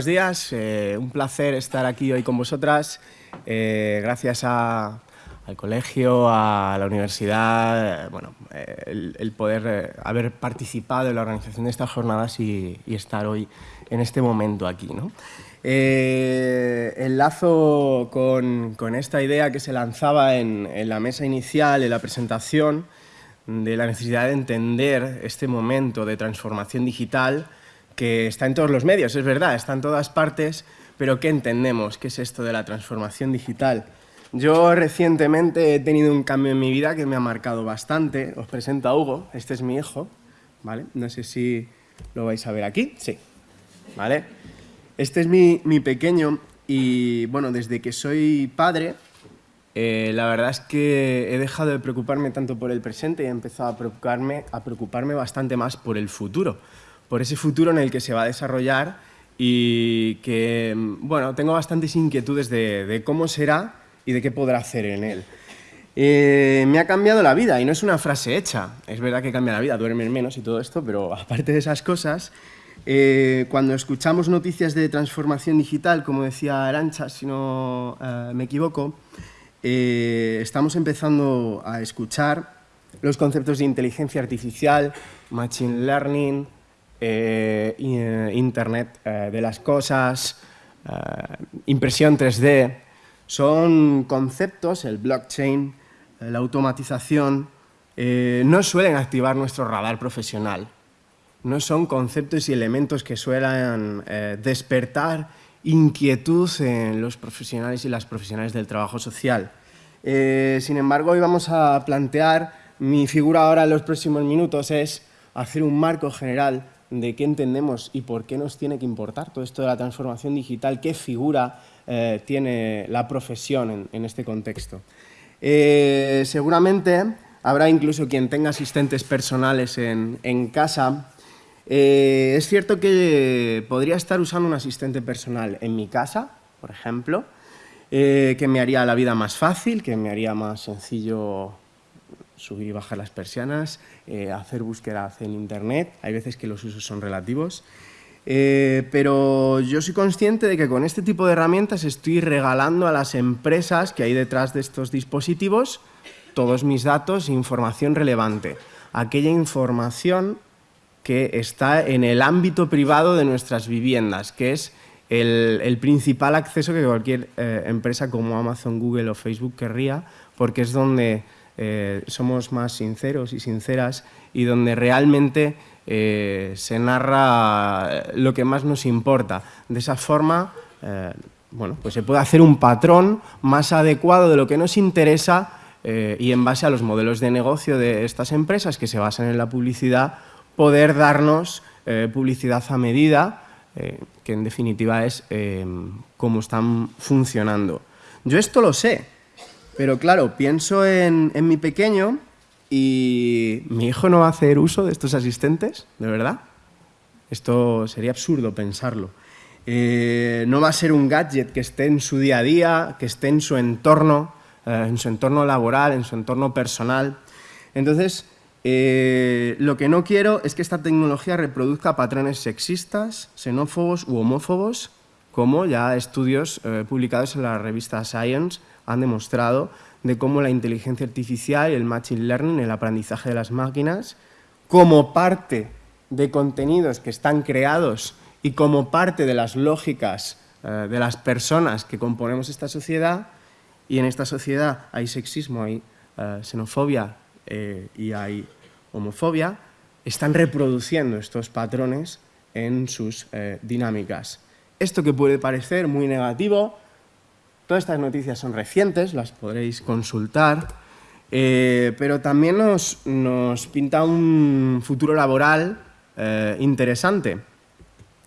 buenos días. Eh, un placer estar aquí hoy con vosotras. Eh, gracias al colegio, a la universidad, eh, bueno, el, poder haber participado en la organización de estas jornadas y, estar hoy en este momento aquí. ¿no? enlazo con, con, esta idea que se lanzaba en, en la mesa inicial, en la presentación, de la necesidad de entender este momento de transformación digital que está en todos los medios, es verdad, está en todas partes, pero ¿qué entendemos? ¿Qué es esto de la transformación digital? Yo recientemente he tenido un cambio en mi vida que me ha marcado bastante. Os presento a Hugo, este es mi hijo, ¿vale? No sé si lo vais a ver aquí, sí, ¿vale? Este es mi, mi pequeño y, bueno, desde que soy padre, eh, la verdad es que he dejado de preocuparme tanto por el presente y he empezado a preocuparme, a preocuparme bastante más por el futuro por ese futuro en el que se va a desarrollar y que, bueno, tengo bastantes inquietudes de, cómo será y de qué podrá hacer en él. Eh, me ha cambiado la vida y no es una frase hecha. Es verdad que cambia la vida, duermen menos y todo esto, pero aparte de esas cosas, eh, cuando escuchamos noticias de transformación digital, como decía Arancha, si no eh, me equivoco, estamos empezando a escuchar los conceptos de inteligencia artificial, machine learning, eh, eh, Internet eh, de las cosas, impresión 3D, son conceptos, el blockchain, la automatización, no suelen activar nuestro radar profesional. No son conceptos y elementos que suelen despertar inquietud en los profesionales y las profesionales del trabajo social. sin embargo, hoy vamos a plantear, mi figura ahora en los próximos minutos es hacer un marco general de qué entendemos y por qué nos tiene que importar todo esto de la transformación digital, qué figura eh, tiene la profesión en, este contexto. Eh, seguramente habrá incluso quien tenga asistentes personales en, casa. Eh, es cierto que podría estar usando un asistente personal en mi casa, por ejemplo, que me haría la vida más fácil, que me haría más sencillo subir y bajar las persianas, eh, hacer búsqueda en Internet. Hay veces que los usos son relativos. Eh, pero yo soy consciente de que con este tipo de herramientas estoy regalando a las empresas que hay detrás de estos dispositivos todos mis datos e información relevante. Aquella información que está en el ámbito privado de nuestras viviendas, que es el, principal acceso que cualquier eh, empresa como Amazon, Google o Facebook querría, porque es donde eh, somos más sinceros y sinceras y donde realmente eh, se narra lo que más nos importa. De esa forma, eh, bueno, pues se puede hacer un patrón más adecuado de lo que nos interesa y en base a los modelos de negocio de estas empresas que se basan en la publicidad, poder darnos publicidad a medida, que en definitiva es cómo están funcionando. Yo esto lo sé, pero claro, pienso en, mi pequeño y mi hijo no va a hacer uso de estos asistentes, ¿de verdad? Esto sería absurdo pensarlo. Eh, no va a ser un gadget que esté en su día a día, que esté en su entorno, eh, en su entorno laboral, en su entorno personal. Entonces, eh, lo que no quiero es que esta tecnología reproduzca patrones sexistas, xenófobos u homófobos, como ya estudios publicados en la revista Science han demostrado de cómo la inteligencia artificial y el machine learning, el aprendizaje de las máquinas, como parte de contenidos que están creados y como parte de las lógicas eh, de las personas que componemos esta sociedad, y en esta sociedad hay sexismo, hay eh, xenofobia eh, y hay homofobia, están reproduciendo estos patrones en sus dinámicas. Esto que puede parecer muy negativo, Todas estas noticias son recientes, las podréis consultar, eh, pero también nos, pinta un futuro laboral eh, interesante.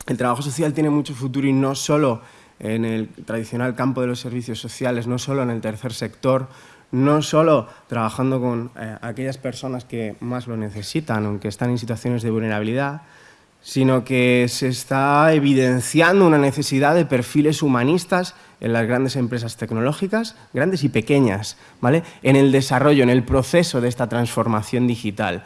El trabajo social tiene mucho futuro y no solo en el tradicional campo de los servicios sociales, no solo en el tercer sector, no solo trabajando con eh, aquellas personas que más lo necesitan o que están en situaciones de vulnerabilidad, sino que se está evidenciando una necesidad de perfiles humanistas en las grandes empresas tecnológicas, grandes y pequeñas, ¿vale? en el desarrollo, en el proceso de esta transformación digital.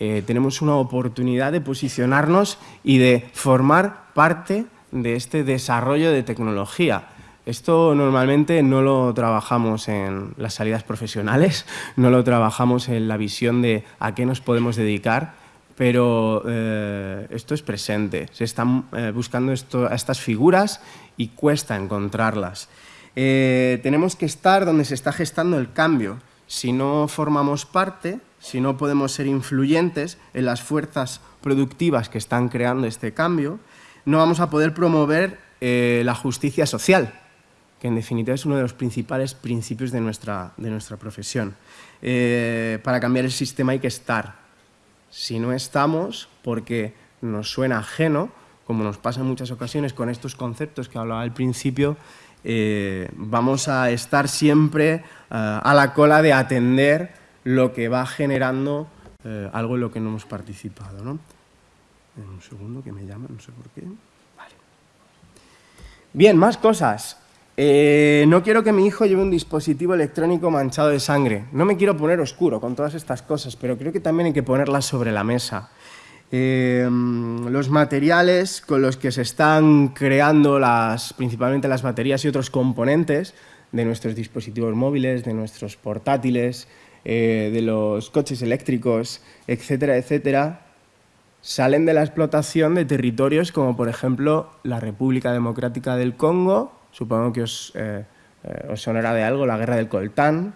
Eh, tenemos una oportunidad de posicionarnos y de formar parte de este desarrollo de tecnología. Esto normalmente no lo trabajamos en las salidas profesionales, no lo trabajamos en la visión de a qué nos podemos dedicar, pero eh, esto es presente. Se están eh, buscando estas figuras y cuesta encontrarlas. Eh, tenemos que estar donde se está gestando el cambio. Si no formamos parte, si no podemos ser influyentes en las fuerzas productivas que están creando este cambio, no vamos a poder promover la justicia social, que en definitiva es uno de los principales principios de nuestra, de nuestra profesión. Eh, para cambiar el sistema hay que estar. Si no estamos, porque nos suena ajeno, como nos pasa en muchas ocasiones con estos conceptos que hablaba al principio, eh, vamos a estar siempre eh, a la cola de atender lo que va generando algo en lo que no hemos participado. ¿no? Un segundo que me llama, no sé por qué. Vale. Bien, más cosas. Eh, no quiero que mi hijo lleve un dispositivo electrónico manchado de sangre. No me quiero poner oscuro con todas estas cosas, pero creo que también hay que ponerlas sobre la mesa. Eh, los materiales con los que se están creando las, principalmente las baterías y otros componentes de nuestros dispositivos móviles, de nuestros portátiles, eh, de los coches eléctricos, etcétera, etcétera, salen de la explotación de territorios como, por ejemplo, la República Democrática del Congo, supongo que os, eh, eh, os sonará de algo, la guerra del coltán.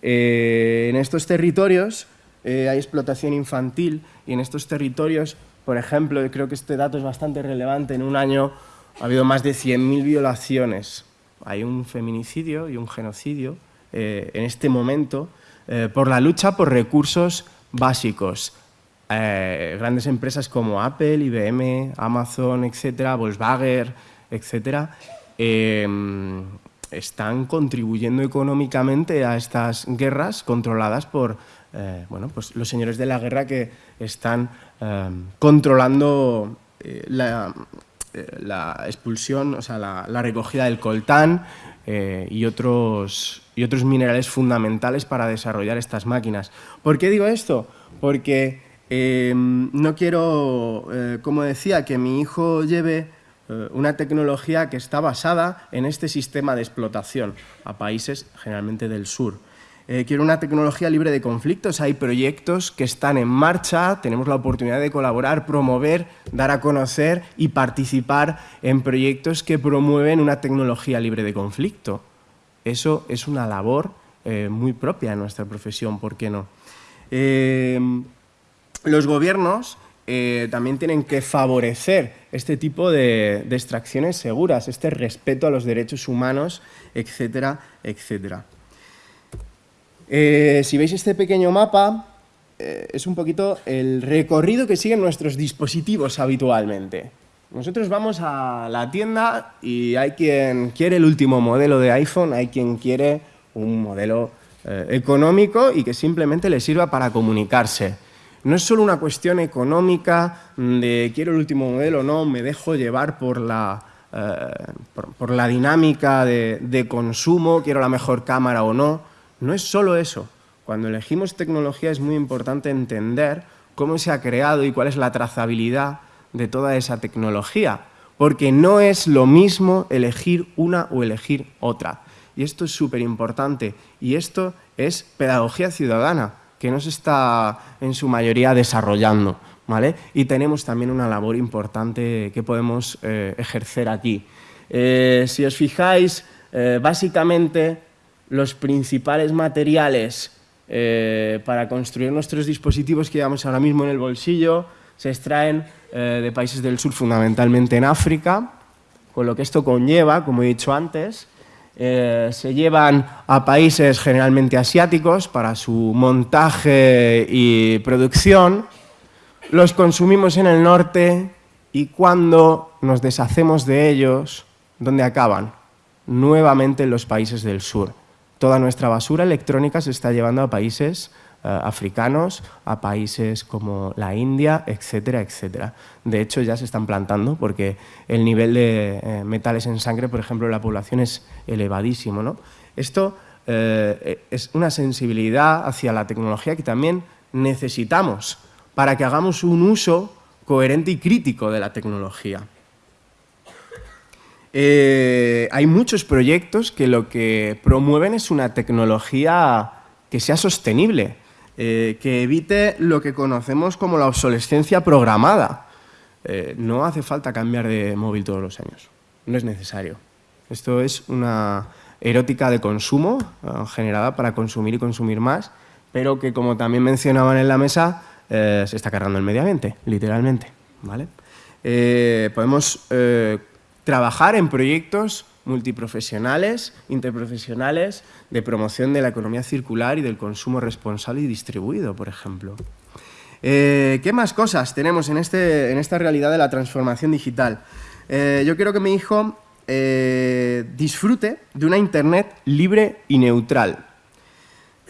En estos territorios hay explotación infantil y en estos territorios, por ejemplo, creo que este dato es bastante relevante, en un año ha habido más de 100.000 violaciones. Hay un feminicidio y un genocidio en este momento por la lucha por recursos básicos. grandes empresas como Apple, IBM, Amazon, etcétera, Volkswagen, etcétera, Em, están contribuyendo económicamente a estas guerras controladas por eh, bueno, pues los señores de la guerra que están em, controlando eh, eh, la, expulsión, o sea, la, recogida del coltán y, otros, y otros minerales fundamentales para desarrollar estas máquinas. ¿Por qué digo esto? Porque em, no quiero, como decía, que mi hijo lleve una tecnología que está basada en este sistema de explotación a países generalmente del sur. Eh, quiero una tecnología libre de conflictos, hay proyectos que están en marcha, tenemos la oportunidad de colaborar, promover, dar a conocer y participar en proyectos que promueven una tecnología libre de conflicto. Eso es una labor eh, muy propia de nuestra profesión, ¿por qué no? los gobiernos eh, también tienen que favorecer este tipo de, extracciones seguras, este respeto a los derechos humanos, etcétera, etcétera. Eh, si veis este pequeño mapa, eh, es un poquito el recorrido que siguen nuestros dispositivos habitualmente. Nosotros vamos a la tienda y hay quien quiere el último modelo de iPhone, hay quien quiere un modelo económico y que simplemente le sirva para comunicarse. No es solo una cuestión económica de quiero el último modelo, no, me dejo llevar por la, eh, por, la dinámica de, consumo, quiero la mejor cámara o no. No es solo eso. Cuando elegimos tecnología es muy importante entender cómo se ha creado y cuál es la trazabilidad de toda esa tecnología, porque no es lo mismo elegir una o elegir otra. Y esto es súper importante y esto es pedagogía ciudadana que no se está en su mayoría desarrollando. ¿vale? Y tenemos también una labor importante que podemos eh, ejercer aquí. Eh, si os fijáis, eh, básicamente los principales materiales para construir nuestros dispositivos que llevamos ahora mismo en el bolsillo se extraen de países del sur, fundamentalmente en África, con lo que esto conlleva, como he dicho antes, eh, se llevan a países generalmente asiáticos para su montaje y producción, los consumimos en el norte y cuando nos deshacemos de ellos, ¿dónde acaban? Nuevamente en los países del sur. Toda nuestra basura electrónica se está llevando a países eh, africanos, a países como la India, etcétera, etcétera. De hecho, ya se están plantando porque el nivel de eh, metales en sangre, por ejemplo, en la población es elevadísimo. ¿no? Esto eh, es una sensibilidad hacia la tecnología que también necesitamos para que hagamos un uso coherente y crítico de la tecnología. Eh, hay muchos proyectos que lo que promueven es una tecnología que sea sostenible, eh, que evite lo que conocemos como la obsolescencia programada. Eh, no hace falta cambiar de móvil todos los años, no es necesario. Esto es una erótica de consumo generada para consumir y consumir más, pero que como también mencionaban en la mesa, se está cargando el medio ambiente, literalmente. ¿vale? podemos trabajar en proyectos multiprofesionales, interprofesionales, de promoción de la economía circular y del consumo responsable y distribuido, por ejemplo. Eh, ¿Qué más cosas tenemos en, este, en, esta realidad de la transformación digital? Eh, yo quiero que mi hijo eh, disfrute de una Internet libre y neutral,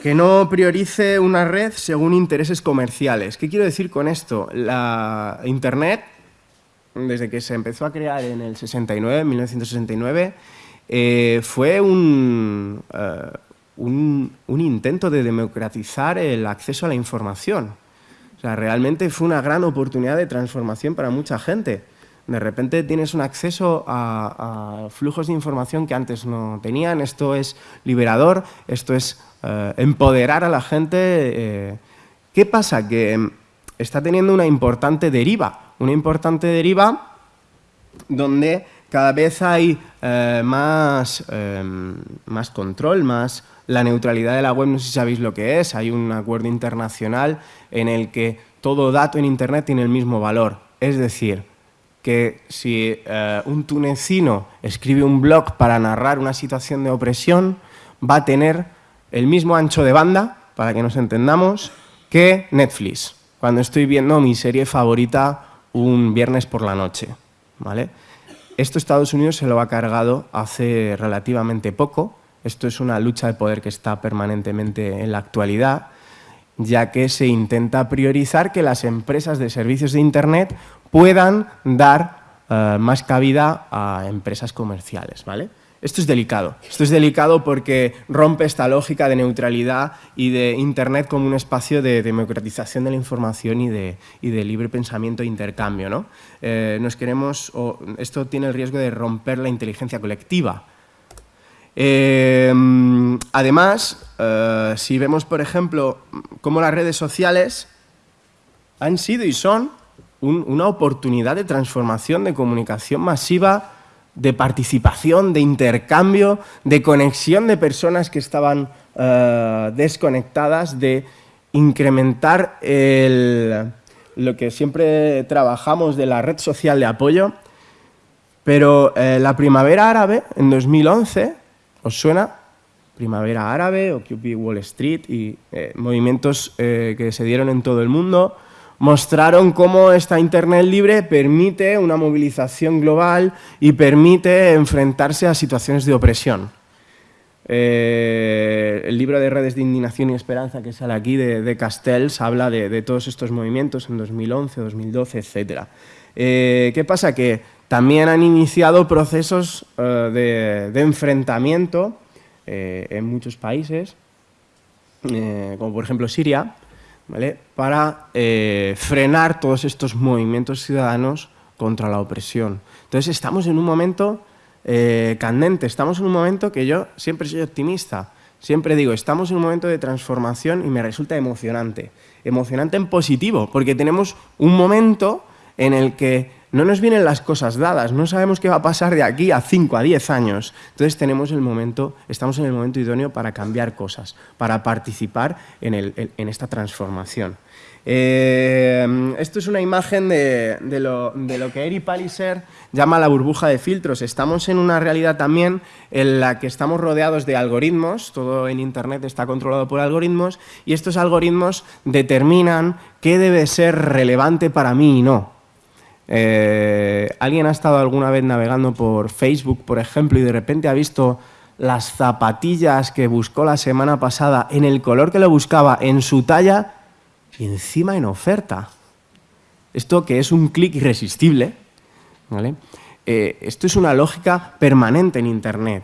que no priorice una red según intereses comerciales. ¿Qué quiero decir con esto? La Internet desde que se empezó a crear en el 69, 1969, eh, fue eh, un, un, intento de democratizar el acceso a la información. O sea, realmente fue una gran oportunidad de transformación para mucha gente. De repente tienes un acceso a, flujos de información que antes no tenían. Esto es liberador, esto es eh, empoderar a la gente. ¿Qué pasa? Que está teniendo una importante deriva una importante deriva donde cada vez hay eh, más, em, más control, más la neutralidad de la web, no sé si sabéis lo que es, hay un acuerdo internacional en el que todo dato en Internet tiene el mismo valor. Es decir, que si eh, un tunecino escribe un blog para narrar una situación de opresión, va a tener el mismo ancho de banda, para que nos entendamos, que Netflix. Cuando estoy viendo mi serie favorita un viernes por la noche. ¿vale? Esto Estados Unidos se lo ha cargado hace relativamente poco. Esto es una lucha de poder que está permanentemente en la actualidad, ya que se intenta priorizar que las empresas de servicios de Internet puedan dar eh, más cabida a empresas comerciales. ¿vale? Esto es delicado. Esto es delicado porque rompe esta lógica de neutralidad y de Internet como un espacio de democratización de la información y de, libre pensamiento e intercambio. ¿no? Eh, nos queremos, esto tiene el riesgo de romper la inteligencia colectiva. Eh, además, eh, si vemos, por ejemplo, cómo las redes sociales han sido y son una oportunidad de transformación, de comunicación masiva de participación, de intercambio, de conexión de personas que estaban eh, desconectadas, de incrementar lo que siempre trabajamos de la red social de apoyo. Pero eh, la primavera árabe, en 2011, ¿os suena? Primavera árabe, Occupy Wall Street y eh, movimientos que se dieron en todo el mundo, mostraron cómo esta Internet libre permite una movilización global y permite enfrentarse a situaciones de opresión. Eh, el libro de Redes de Indignación y Esperanza que sale aquí de, Castells habla de, todos estos movimientos en 2011, 2012, etc. ¿Qué pasa? Que también han iniciado procesos eh, de, enfrentamiento eh, en muchos países, como por ejemplo Siria, para eh, frenar todos estos movimientos ciudadanos contra la opresión. Entonces estamos en un momento eh, candente, estamos en un momento que yo siempre soy optimista, siempre digo, estamos en un momento de transformación y me resulta emocionante. Emocionante en positivo, porque tenemos un momento en el que no nos vienen las cosas dadas, no sabemos qué va a pasar de aquí a 5, a 10 años. Entonces tenemos el momento, estamos en el momento idóneo para cambiar cosas, para participar en, esta transformación. Eh, esto es una imagen de, lo, que Eri Palliser llama la burbuja de filtros. Estamos en una realidad también en la que estamos rodeados de algoritmos, todo en Internet está controlado por algoritmos, y estos algoritmos determinan qué debe ser relevante para mí y no. Eh, ¿Alguien ha estado alguna vez navegando por Facebook, por ejemplo, y de repente ha visto las zapatillas que buscó la semana pasada en el color que lo buscaba, en su talla y encima en oferta? Esto que es un clic irresistible, eh, esto es una lógica permanente en Internet.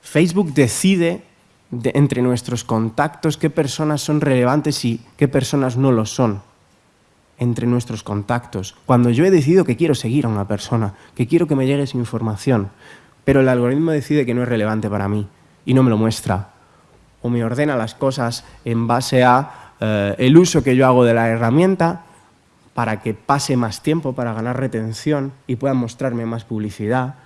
Facebook decide entre nuestros contactos qué personas son relevantes y qué personas no lo son entre nuestros contactos. Cuando yo he decidido que quiero seguir a una persona, que quiero que me llegue esa información, pero el algoritmo decide que no es relevante para mí y no me lo muestra. O me ordena las cosas en base a eh, el uso que yo hago de la herramienta para que pase más tiempo, para ganar retención y pueda mostrarme más publicidad.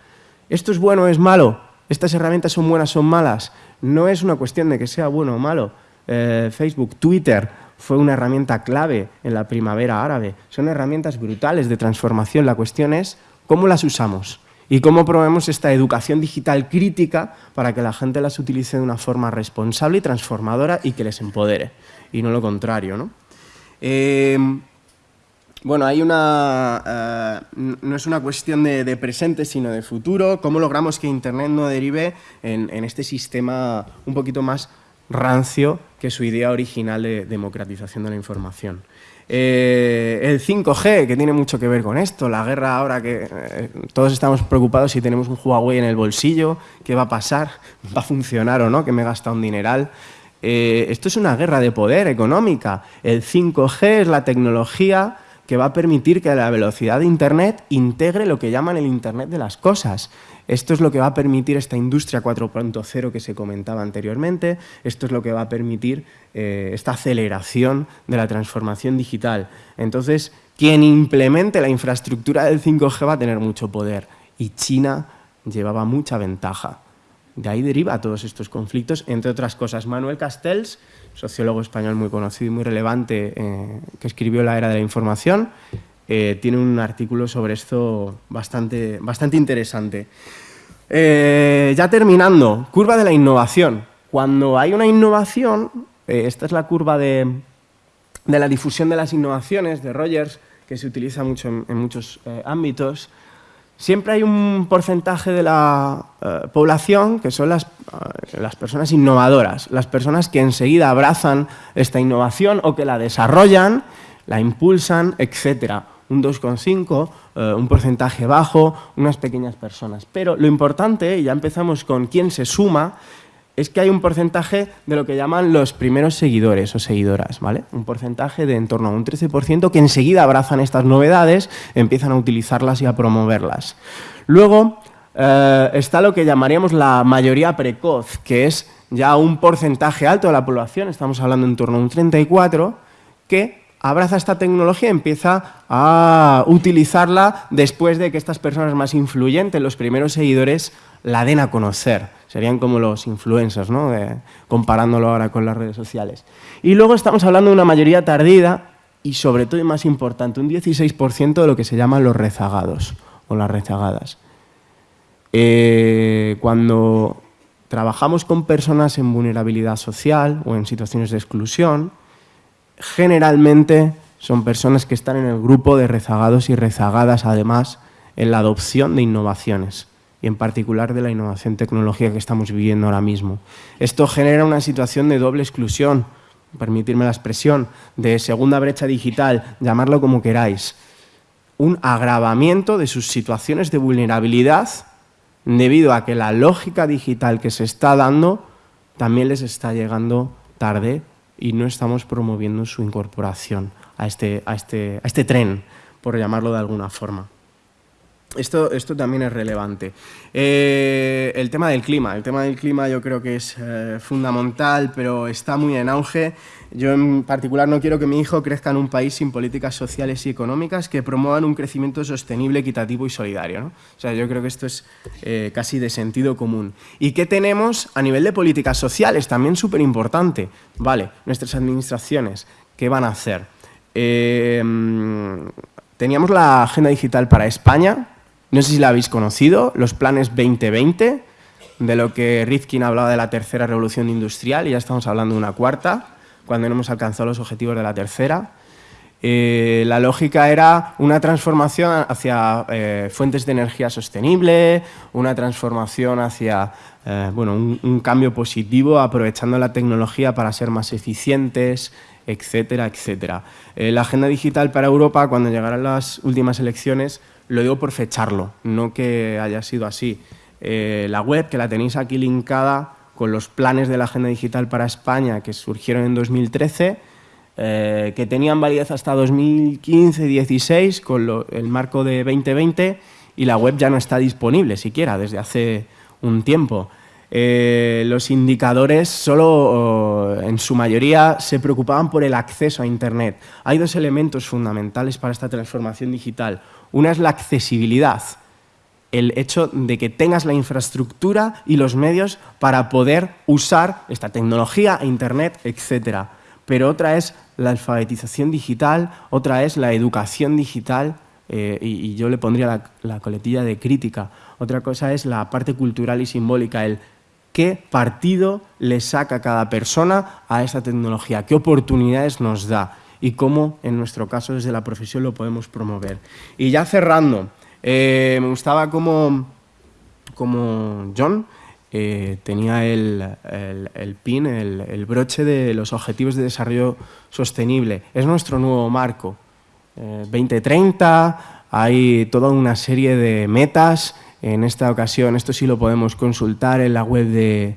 ¿Esto es bueno o es malo? ¿Estas herramientas son buenas o son malas? No es una cuestión de que sea bueno o malo. Eh, Facebook, Twitter, fue una herramienta clave en la primavera árabe. Son herramientas brutales de transformación. La cuestión es cómo las usamos y cómo promovemos esta educación digital crítica para que la gente las utilice de una forma responsable y transformadora y que les empodere, y no lo contrario. ¿no? Eh, bueno, hay una, eh, no es una cuestión de, presente, sino de futuro. ¿Cómo logramos que Internet no derive en este sistema un poquito más rancio que su idea original de democratización de la información. Eh, el 5G, que tiene mucho que ver con esto, la guerra ahora que eh, todos estamos preocupados si tenemos un Huawei en el bolsillo, qué va a pasar, va a funcionar o no, que me gasta un dineral. Eh, esto es una guerra de poder económica. El 5G es la tecnología que va a permitir que la velocidad de Internet integre lo que llaman el Internet de las cosas. Esto es lo que va a permitir esta industria 4.0 que se comentaba anteriormente, esto es lo que va a permitir eh, esta aceleración de la transformación digital. Entonces, quien implemente la infraestructura del 5G va a tener mucho poder y China llevaba mucha ventaja. De ahí deriva todos estos conflictos, entre otras cosas. Manuel Castells, sociólogo español muy conocido y muy relevante, eh, que escribió La Era de la Información, eh, tiene un artículo sobre esto bastante, bastante interesante. Eh, ya terminando, curva de la innovación. Cuando hay una innovación, eh, esta es la curva de, la difusión de las innovaciones de Rogers, que se utiliza mucho en, muchos ámbitos, siempre hay un porcentaje de la población que son las, las, personas innovadoras, las personas que enseguida abrazan esta innovación o que la desarrollan, la impulsan, etcétera un 2,5, eh, un porcentaje bajo, unas pequeñas personas. Pero lo importante, y ya empezamos con quién se suma, es que hay un porcentaje de lo que llaman los primeros seguidores o seguidoras, ¿vale? Un porcentaje de en torno a un 13% que enseguida abrazan estas novedades, empiezan a utilizarlas y a promoverlas. Luego eh, está lo que llamaríamos la mayoría precoz, que es ya un porcentaje alto de la población, estamos hablando en torno a un 34%, que abraza esta tecnología y empieza a utilizarla después de que estas personas más influyentes, los primeros seguidores, la den a conocer. Serían como los influencers, ¿no? comparándolo ahora con las redes sociales. Y luego estamos hablando de una mayoría tardida y sobre todo más importante, un 16% de lo que se llaman los rezagados o las rezagadas. Eh, cuando trabajamos con personas en vulnerabilidad social o en situaciones de exclusión, generalmente son personas que están en el grupo de rezagados y rezagadas, además, en la adopción de innovaciones y en particular de la innovación tecnológica que estamos viviendo ahora mismo. Esto genera una situación de doble exclusión, permitirme la expresión, de segunda brecha digital, llamarlo como queráis, un agravamiento de sus situaciones de vulnerabilidad debido a que la lógica digital que se está dando también les está llegando tarde y no estamos promoviendo su incorporación a este, a este, a este tren, por llamarlo de alguna forma. Esto, esto, también es relevante. Eh, el tema del clima. El tema del clima yo creo que es eh, fundamental, pero está muy en auge. Yo en particular no quiero que mi hijo crezca en un país sin políticas sociales y económicas que promuevan un crecimiento sostenible, equitativo y solidario. O sea, yo creo que esto es eh, casi de sentido común. ¿Y qué tenemos a nivel de políticas sociales? También súper importante. Vale, nuestras administraciones, ¿qué van a hacer? teníamos la Agenda Digital para España, no sé si la habéis conocido, los planes 2020, de lo que Rifkin hablaba de la tercera revolución industrial, y ya estamos hablando de una cuarta, cuando no hemos alcanzado los objetivos de la tercera. Eh, la lógica era una transformación hacia eh, fuentes de energía sostenible, una transformación hacia eh, bueno, un, cambio positivo aprovechando la tecnología para ser más eficientes, etcétera, etcétera. la agenda digital para Europa, cuando llegaran las últimas elecciones, lo digo por fecharlo, no que haya sido así. Eh, la web, que la tenéis aquí linkada con los planes de la Agenda Digital para España que surgieron en 2013, eh, que tenían validez hasta 2015-16 con el marco de 2020 y la web ya no está disponible siquiera desde hace un tiempo. Eh, los indicadores solo en su mayoría se preocupaban por el acceso a Internet. Hay dos elementos fundamentales para esta transformación digital. Una es la accesibilidad, el hecho de que tengas la infraestructura y los medios para poder usar esta tecnología, Internet, etc. Pero otra es la alfabetización digital, otra es la educación digital eh, y, yo le pondría la, la coletilla de crítica. Otra cosa es la parte cultural y simbólica, el qué partido le saca cada persona a esta tecnología, qué oportunidades nos da y cómo, en nuestro caso, desde la profesión lo podemos promover. Y ya cerrando, eh, me gustaba como, como John eh, tenía el, pin, el, broche de los Objetivos de Desarrollo Sostenible. Es nuestro nuevo marco. 2030, eh, hay toda una serie de metas en esta ocasión, esto sí lo podemos consultar en la web de,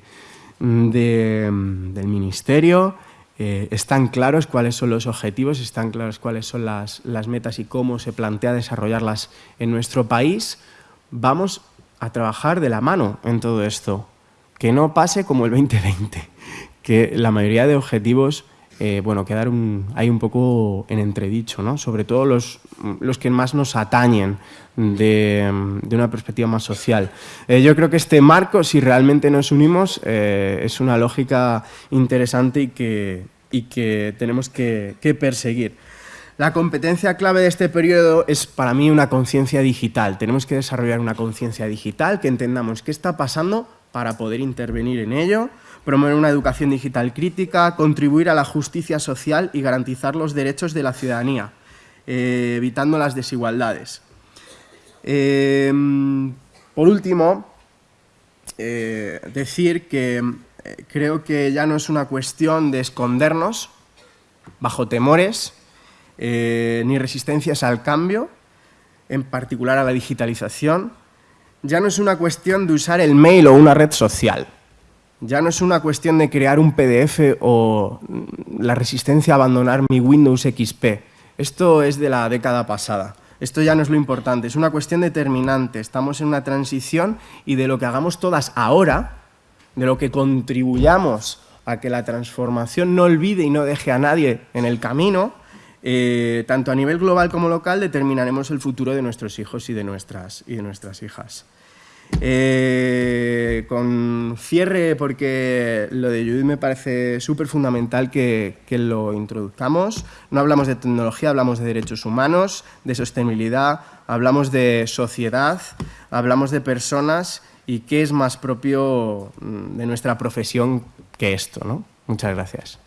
del Ministerio. Eh, están claros cuáles son los objetivos, están claros cuáles son las, las metas y cómo se plantea desarrollarlas en nuestro país. Vamos a trabajar de la mano en todo esto. Que no pase como el 2020, que la mayoría de objetivos eh, bueno, quedar un, ahí un poco en entredicho, ¿no? sobre todo los, los que más nos atañen de, una perspectiva más social. Eh, yo creo que este marco, si realmente nos unimos, eh, es una lógica interesante y que, y que tenemos que, que perseguir. La competencia clave de este periodo es para mí una conciencia digital. Tenemos que desarrollar una conciencia digital, que entendamos qué está pasando para poder intervenir en ello, promover una educación digital crítica, contribuir a la justicia social y garantizar los derechos de la ciudadanía, eh, evitando las desigualdades. Em, por último, eh, decir que eh, creo que ya no es una cuestión de escondernos bajo temores ni resistencias al cambio, en particular a la digitalización, ya no es una cuestión de usar el mail o una red social. Ya no es una cuestión de crear un PDF o la resistencia a abandonar mi Windows XP. Esto es de la década pasada. Esto ya no es lo importante, es una cuestión determinante. Estamos en una transición y de lo que hagamos todas ahora, de lo que contribuyamos a que la transformación no olvide y no deje a nadie en el camino, eh, tanto a nivel global como local, determinaremos el futuro de nuestros hijos y de nuestras, y de nuestras hijas. Eh, con cierre, porque lo de Judith me parece súper fundamental que, que, lo introduzcamos. No hablamos de tecnología, hablamos de derechos humanos, de sostenibilidad, hablamos de sociedad, hablamos de personas y qué es más propio mm, de nuestra profesión que esto. ¿no? Muchas gracias.